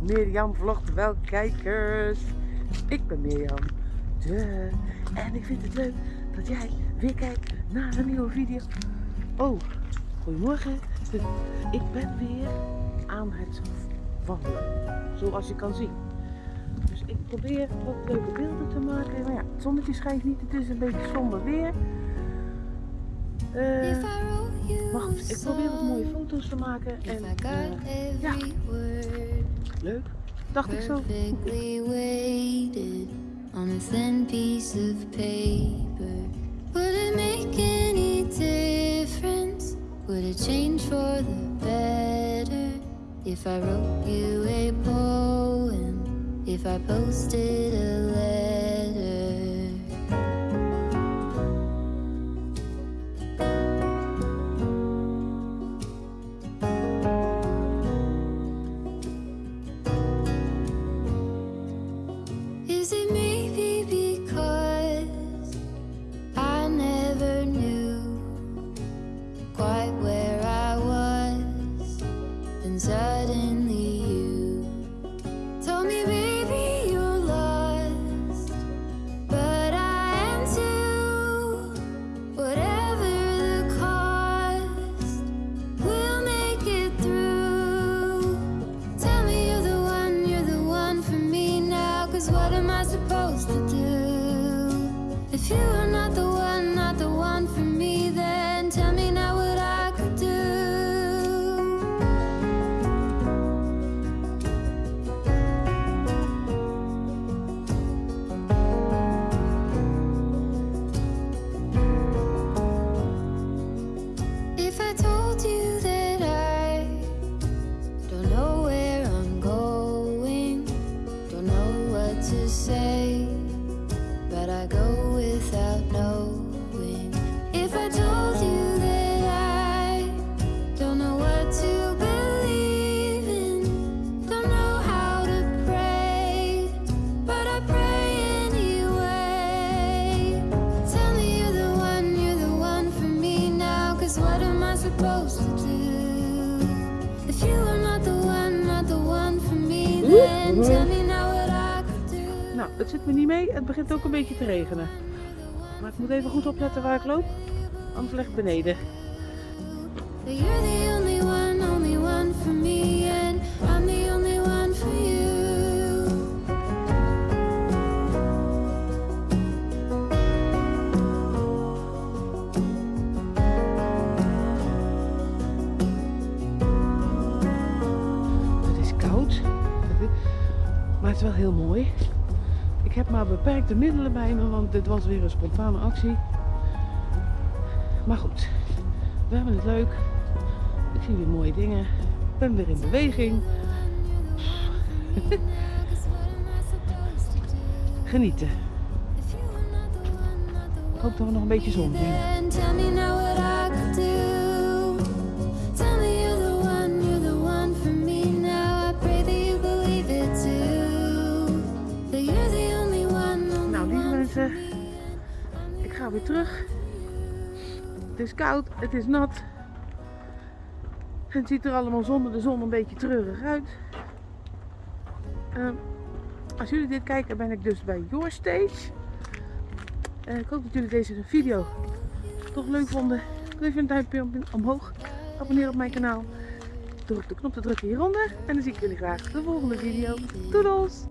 Mirjam vlogt wel kijkers. Ik ben Mirjam. De. En ik vind het leuk dat jij weer kijkt naar een nieuwe video. Oh, goedemorgen. Ik ben weer aan het wandelen. Zoals je kan zien. Dus ik probeer wat leuke beelden te maken. Maar ja, het zonnetje schijnt niet. Het is een beetje somber weer. Uh, maar goed, ik probeer wat mooie foto's te maken. En uh, ja, leuk. Dacht ik zo. on a thin piece of paper Would it make any difference? Would it change for the better? If I wrote you a poem If I posted a within told you Nou, het zit me niet mee. Het begint ook een beetje te regenen. Maar ik moet even goed opletten waar ik loop. Anders leg ik beneden. Het is wel heel mooi. Ik heb maar beperkte middelen bij me, want dit was weer een spontane actie. Maar goed, we hebben het leuk. Ik zie weer mooie dingen. Ik ben weer in beweging. Genieten. Ik hoop dat we nog een beetje zon zien. Ga weer terug. Het is koud, het is nat. Het ziet er allemaal zonder de zon een beetje treurig uit. Uh, als jullie dit kijken ben ik dus bij Your Stage. Uh, ik hoop dat jullie deze video toch leuk vonden. Doe even een duimpje omhoog. Abonneer op mijn kanaal. Druk de knop te drukken hieronder. En dan zie ik jullie graag de volgende video. Doedels!